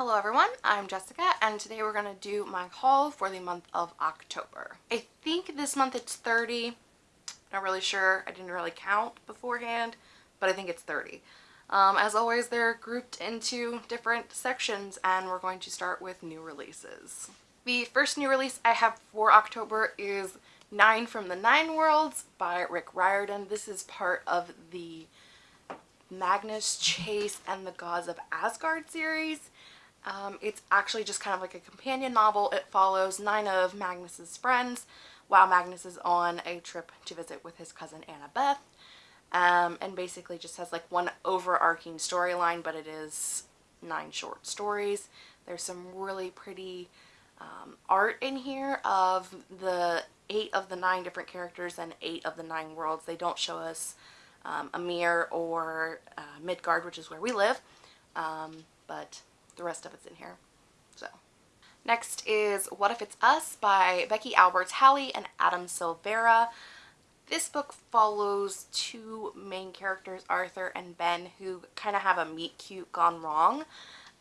Hello everyone, I'm Jessica and today we're going to do my haul for the month of October. I think this month it's 30, not really sure, I didn't really count beforehand, but I think it's 30. Um, as always they're grouped into different sections and we're going to start with new releases. The first new release I have for October is Nine from the Nine Worlds by Rick Riordan. This is part of the Magnus Chase and the Gods of Asgard series. Um, it's actually just kind of like a companion novel. It follows nine of Magnus's friends while Magnus is on a trip to visit with his cousin Annabeth. Um, and basically just has like one overarching storyline, but it is nine short stories. There's some really pretty um, art in here of the eight of the nine different characters and eight of the nine worlds. They don't show us um, Ymir or uh, Midgard, which is where we live, um, but the rest of it's in here. So next is What If It's Us by Becky Albertalli and Adam Silvera. This book follows two main characters, Arthur and Ben, who kind of have a meet cute gone wrong.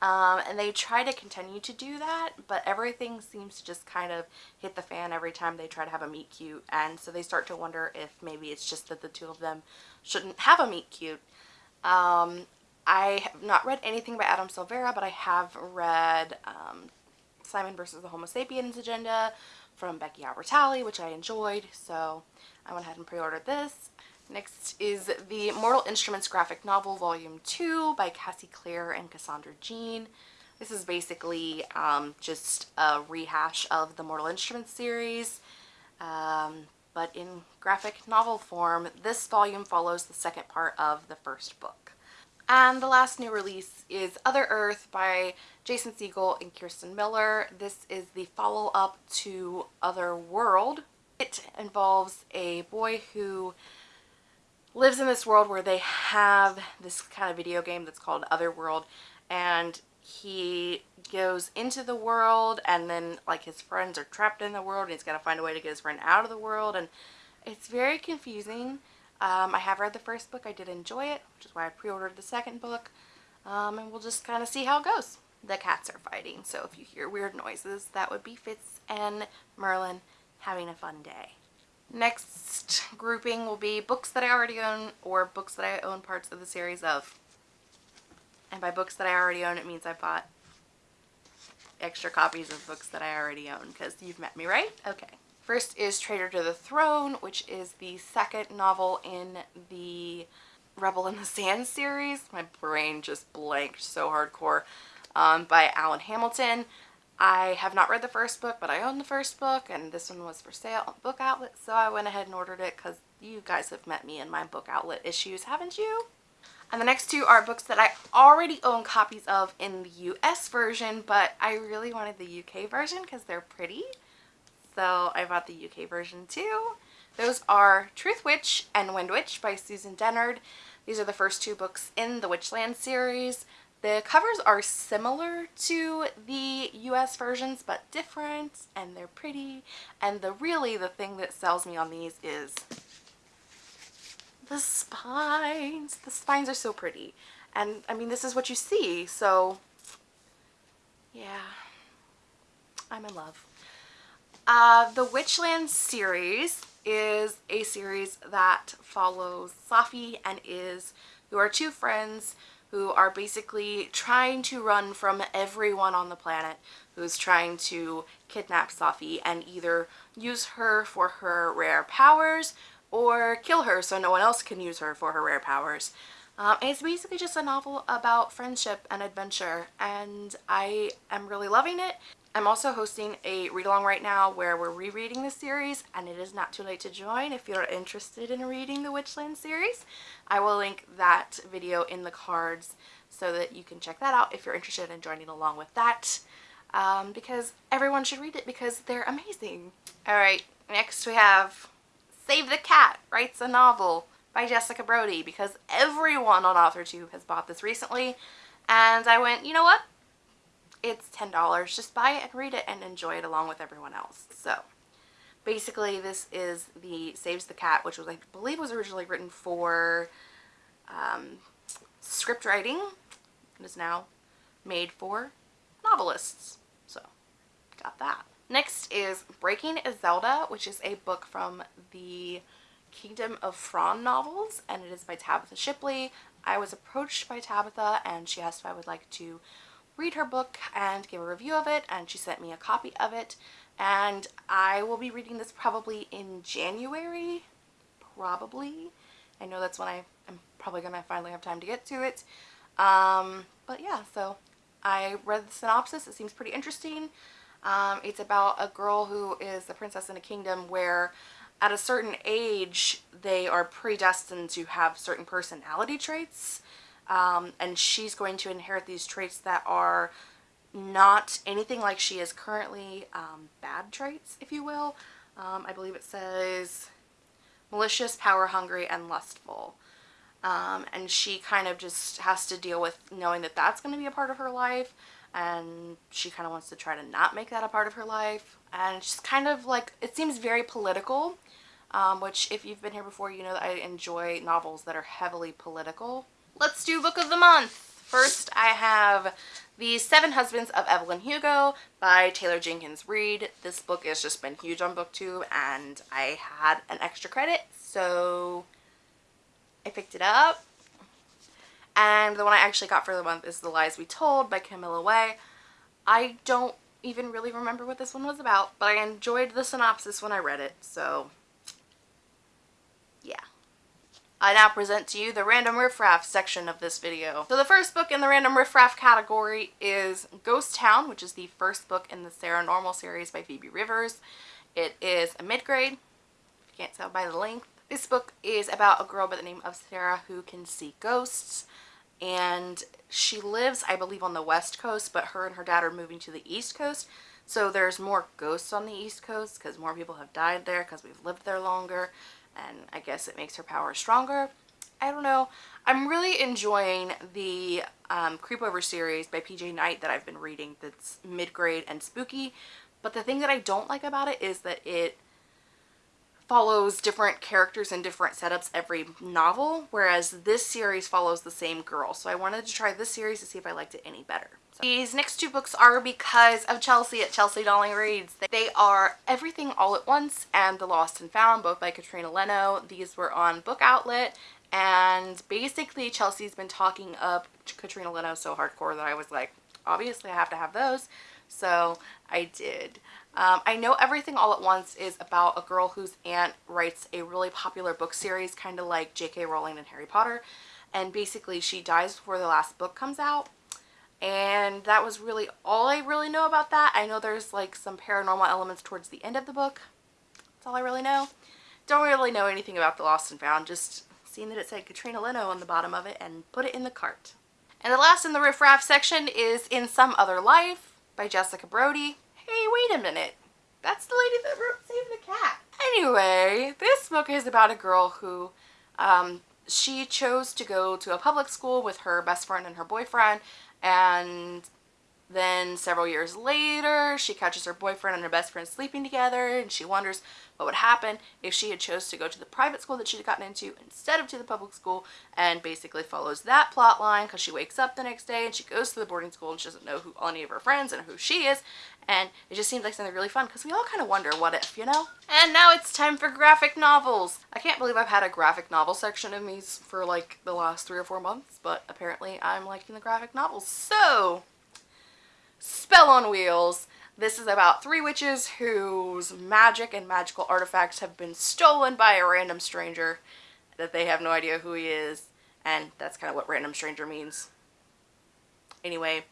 Um, and they try to continue to do that, but everything seems to just kind of hit the fan every time they try to have a meet cute. And so they start to wonder if maybe it's just that the two of them shouldn't have a meet cute. Um, I have not read anything by Adam Silvera, but I have read um, Simon versus the Homo sapiens agenda from Becky Albertalli, which I enjoyed, so I went ahead and pre-ordered this. Next is the Mortal Instruments graphic novel volume 2 by Cassie Clare and Cassandra Jean. This is basically um, just a rehash of the Mortal Instruments series, um, but in graphic novel form. This volume follows the second part of the first book. And the last new release is Other Earth by Jason Segel and Kirsten Miller. This is the follow-up to Other World. It involves a boy who lives in this world where they have this kind of video game that's called Otherworld and he goes into the world and then like his friends are trapped in the world and he's got to find a way to get his friend out of the world and it's very confusing. Um, I have read the first book. I did enjoy it, which is why I pre-ordered the second book. Um, and we'll just kind of see how it goes. The cats are fighting, so if you hear weird noises, that would be Fitz and Merlin having a fun day. Next grouping will be books that I already own or books that I own parts of the series of. And by books that I already own, it means I bought extra copies of books that I already own because you've met me, right? Okay. First is Traitor to the Throne, which is the second novel in the Rebel in the Sand series. My brain just blanked so hardcore. Um, by Alwyn Hamilton. I have not read the first book, but I own the first book, and this one was for sale on Book Outlet, so I went ahead and ordered it because you guys have met me in my Book Outlet issues, haven't you? And the next two are books that I already own copies of in the US version, but I really wanted the UK version because they're pretty. So I bought the UK version too. Those are Truthwitch and Windwitch by Susan Dennard. These are the first two books in the Witchland series. The covers are similar to the US versions but different and they're pretty and the really the thing that sells me on these is the spines. The spines are so pretty and I mean this is what you see so yeah I'm in love. Uh, the Witchland series is a series that follows Safi and Iz who are two friends who are basically trying to run from everyone on the planet who's trying to kidnap Safi and either use her for her rare powers or kill her so no one else can use her for her rare powers. Um, it's basically just a novel about friendship and adventure and I am really loving it. I'm also hosting a read-along right now where we're rereading the series and it is not too late to join if you're interested in reading the Witchland series. I will link that video in the cards so that you can check that out if you're interested in joining along with that um, because everyone should read it because they're amazing. Alright, next we have Save the Cat Writes a Novel by Jessica Brody because everyone on AuthorTube has bought this recently and I went, you know what? It's $10. Just buy it and read it and enjoy it along with everyone else. So basically this is the Saves the Cat, which was I believe was originally written for um, script writing. It is now made for novelists. So, got that. Next is Breaking a Zelda, which is a book from the Kingdom of Fron novels, and it is by Tabitha Shipley. I was approached by Tabitha, and she asked if I would like to read her book and give a review of it, and she sent me a copy of it, and I will be reading this probably in January, probably. I know that's when I am probably to finally have time to get to it. Um, but yeah, so I read the synopsis. It seems pretty interesting. Um, it's about a girl who is a princess in a kingdom where at a certain age they are predestined to have certain personality traits um, and she's going to inherit these traits that are not anything like she is currently um, bad traits if you will. Um, I believe it says malicious power hungry and lustful. Um, and she kind of just has to deal with knowing that that's going to be a part of her life and she kind of wants to try to not make that a part of her life. And she's kind of like it seems very political. Um, which if you've been here before you know that I enjoy novels that are heavily political. Let's do book of the month. First I have The Seven Husbands of Evelyn Hugo by Taylor Jenkins Reid. This book has just been huge on booktube and I had an extra credit so I picked it up and the one I actually got for the month is The Lies We Told by Camilla Way. I don't even really remember what this one was about, but I enjoyed the synopsis when I read it, so yeah. I now present to you the random riffraff section of this video. So the first book in the random riffraff category is Ghost Town, which is the first book in the Sarah Normal series by Phoebe Rivers. It is a mid-grade, if you can't tell by the length. This book is about a girl by the name of Sarah who can see ghosts and she lives I believe on the west coast but her and her dad are moving to the east coast so there's more ghosts on the east coast because more people have died there because we've lived there longer and I guess it makes her power stronger. I don't know. I'm really enjoying the um, Creepover series by PJ Night that I've been reading that's mid-grade and spooky but the thing that I don't like about it is that it follows different characters and different setups every novel, whereas this series follows the same girl. So I wanted to try this series to see if I liked it any better. So these next two books are because of Chelsea at Chelsea Darling Reads. They are Everything All at Once and The Lost and Found, both by Katrina Leno. These were on Book Outlet and basically Chelsea's been talking up Katrina Leno so hardcore that I was like, obviously I have to have those. So I did. Um, I know Everything All at Once is about a girl whose aunt writes a really popular book series, kind of like J.K. Rowling and Harry Potter. And basically she dies before the last book comes out. And that was really all I really know about that. I know there's like some paranormal elements towards the end of the book. That's all I really know. Don't really know anything about The Lost and Found, just seeing that it said Katrina Leno on the bottom of it and put it in the cart. And the last in the riffraff section is In Some Other Life by Jessica Brody hey, wait a minute. That's the lady that wrote Save the Cat. Anyway, this book is about a girl who, um, she chose to go to a public school with her best friend and her boyfriend, and then several years later, she catches her boyfriend and her best friend sleeping together, and she wonders what would happen if she had chose to go to the private school that she'd gotten into instead of to the public school and basically follows that plot line because she wakes up the next day and she goes to the boarding school and she doesn't know who any of her friends and who she is and it just seems like something really fun because we all kind of wonder what if, you know? And now it's time for graphic novels. I can't believe I've had a graphic novel section in these for like the last three or four months, but apparently I'm liking the graphic novels. So, Spell on Wheels this is about three witches whose magic and magical artifacts have been stolen by a random stranger that they have no idea who he is. And that's kind of what random stranger means. Anyway,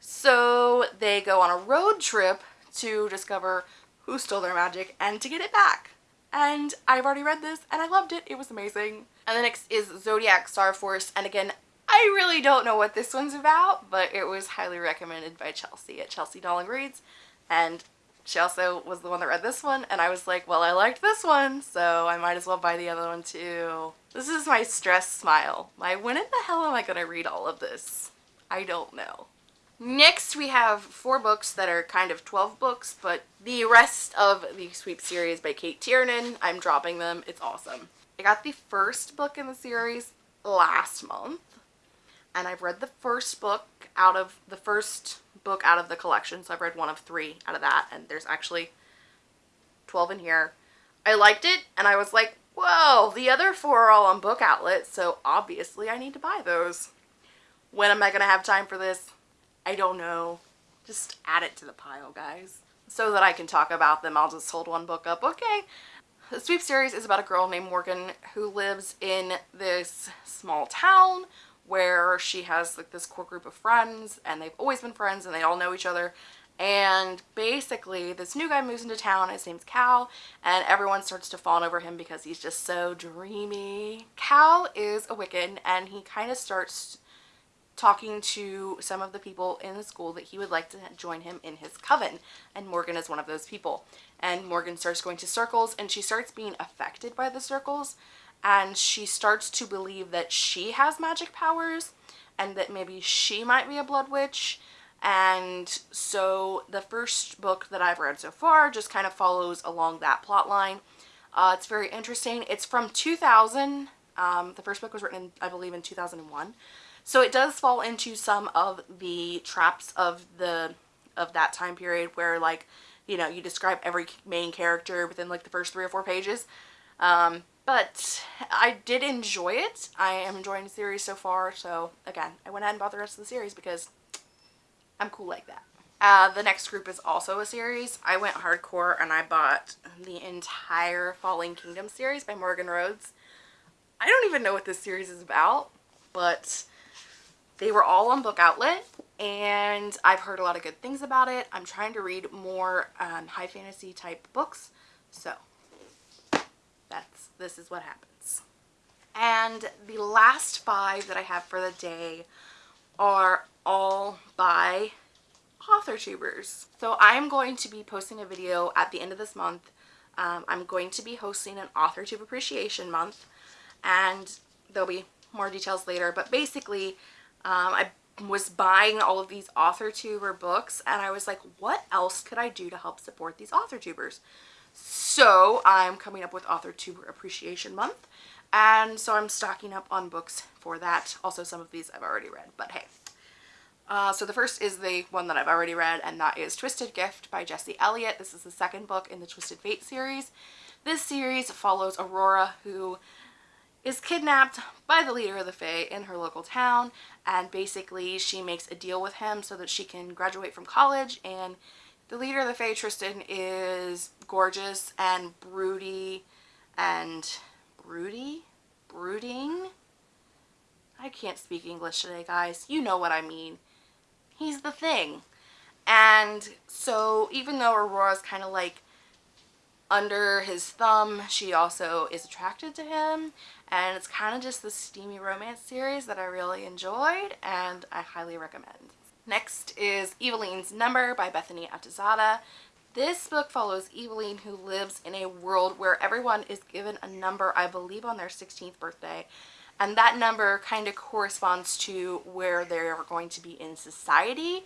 so they go on a road trip to discover who stole their magic and to get it back. And I've already read this and I loved it. It was amazing. And the next is Zodiac Star Force. And again, I really don't know what this one's about, but it was highly recommended by Chelsea at Chelsea Darling Reads. And she also was the one that read this one, and I was like, well, I liked this one, so I might as well buy the other one too. This is my stress smile. My when in the hell am I going to read all of this? I don't know. Next we have four books that are kind of 12 books, but the rest of the Sweep series by Cate Tiernan, I'm dropping them. It's awesome. I got the first book in the series last month and I've read the first book out of the first book out of the collection. So I've read one of three out of that, and there's actually 12 in here. I liked it, and I was like, whoa, the other four are all on book outlets, so obviously I need to buy those. When am I going to have time for this? I don't know. Just add it to the pile, guys. So that I can talk about them, I'll just hold one book up. Okay. The Sweep series is about a girl named Morgan who lives in this small town where she has like this core group of friends and they've always been friends and they all know each other. And basically this new guy moves into town his name's cal and everyone starts to fawn over him because he's just so dreamy. Cal is a wiccan and he kind of starts talking to some of the people in the school that he would like to join him in his coven and morgan is one of those people. And morgan starts going to circles and she starts being affected by the circles and she starts to believe that she has magic powers and that maybe she might be a blood witch and so the first book that I've read so far just kind of follows along that plot line. Uh, it's very interesting. It's from 2000. Um, the first book was written, in, I believe, in 2001. So it does fall into some of the traps of the of that time period where like, you know, you describe every main character within like the first three or four pages. Um, but I did enjoy it. I am enjoying the series so far. So again, I went ahead and bought the rest of the series because I'm cool like that. Uh, the next group is also a series. I went hardcore and I bought the entire Falling Kingdom series by Morgan Rhodes. I don't even know what this series is about, but they were all on Book Outlet and I've heard a lot of good things about it. I'm trying to read more um, high fantasy type books, so this is what happens. And the last five that I have for the day are all by author tubers. So I'm going to be posting a video at the end of this month. Um, I'm going to be hosting an author tube appreciation month and there'll be more details later but basically um, I was buying all of these author tuber books and I was like what else could I do to help support these author tubers so I'm coming up with Author Tuber Appreciation Month. And so I'm stocking up on books for that. Also some of these I've already read, but hey. Uh, so the first is the one that I've already read, and that is Twisted Gift by Jesse Elliott. This is the second book in the Twisted Fate series. This series follows Aurora, who is kidnapped by the leader of the Fae in her local town, and basically she makes a deal with him so that she can graduate from college and the leader of the Fae, Tristan, is gorgeous and broody and broody? Brooding? I can't speak English today, guys. You know what I mean. He's the thing. And so even though Aurora's kind of like under his thumb, she also is attracted to him. And it's kind of just the steamy romance series that I really enjoyed and I highly recommend. Next is Eveline's Number by Bethany Atazadeh. This book follows Eveline who lives in a world where everyone is given a number, I believe on their 16th birthday. And that number kind of corresponds to where they're going to be in society.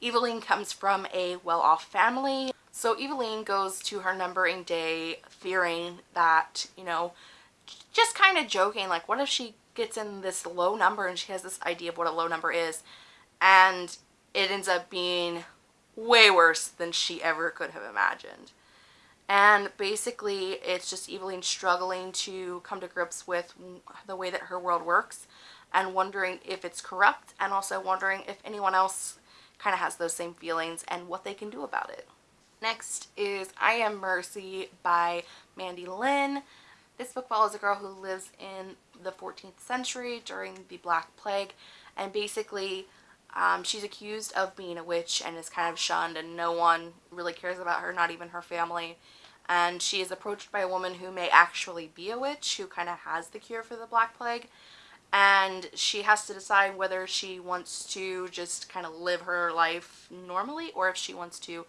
Eveline comes from a well-off family. So Eveline goes to her numbering day fearing that, you know, just kind of joking, like what if she gets in this low number and she has this idea of what a low number is and it ends up being way worse than she ever could have imagined. And basically, it's just Eveline struggling to come to grips with the way that her world works and wondering if it's corrupt and also wondering if anyone else kind of has those same feelings and what they can do about it. Next is I Am Mercy by Mandy Lynn. This book follows a girl who lives in the 14th century during the Black Plague and basically um, she's accused of being a witch and is kind of shunned and no one really cares about her, not even her family. And she is approached by a woman who may actually be a witch, who kind of has the cure for the Black Plague. And she has to decide whether she wants to just kind of live her life normally or if she wants to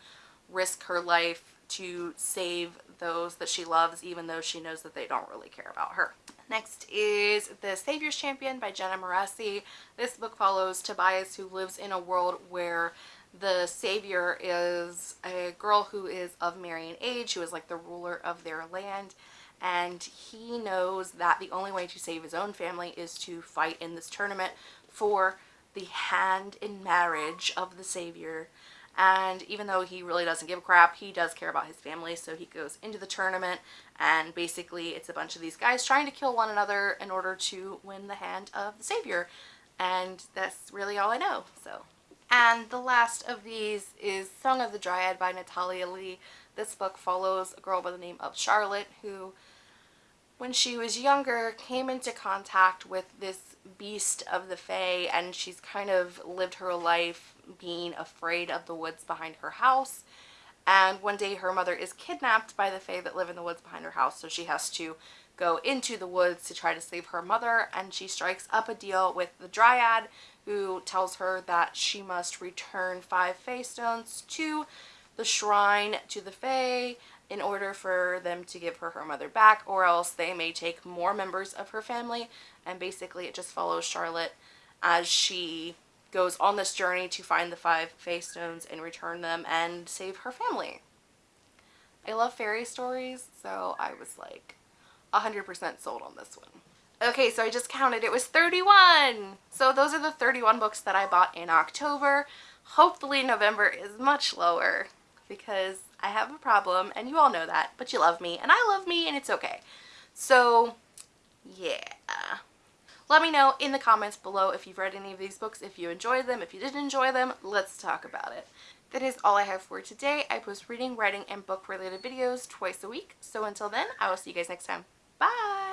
risk her life to save those that she loves even though she knows that they don't really care about her. Next is The Savior's Champion by Jenna Moreci. This book follows Tobias who lives in a world where the savior is a girl who is of marrying age, who is like the ruler of their land, and he knows that the only way to save his own family is to fight in this tournament for the hand in marriage of the savior and even though he really doesn't give a crap he does care about his family. So he goes into the tournament and basically it's a bunch of these guys trying to kill one another in order to win the hand of the savior. And that's really all I know so. And the last of these is Song of the Dryad by Natalia Leigh. This book follows a girl by the name of Charlotte who when she was younger came into contact with this beast of the Fae and she's kind of lived her life being afraid of the woods behind her house. And one day her mother is kidnapped by the Fae that live in the woods behind her house so she has to go into the woods to try to save her mother and she strikes up a deal with the Dryad who tells her that she must return five Fae stones to the shrine to the Fae in order for them to give her her mother back or else they may take more members of her family and basically it just follows Charlotte as she goes on this journey to find the five Fae stones and return them and save her family. I love fairy stories so I was like 100% sold on this one. Okay, so I just counted. It was 31! So those are the 31 books that I bought in October. Hopefully November is much lower because I have a problem and you all know that, but you love me and I love me and it's okay. So yeah. Let me know in the comments below if you've read any of these books, if you enjoyed them, if you didn't enjoy them, let's talk about it. That is all I have for today. I post reading, writing, and book related videos twice a week. So until then, I will see you guys next time. Bye!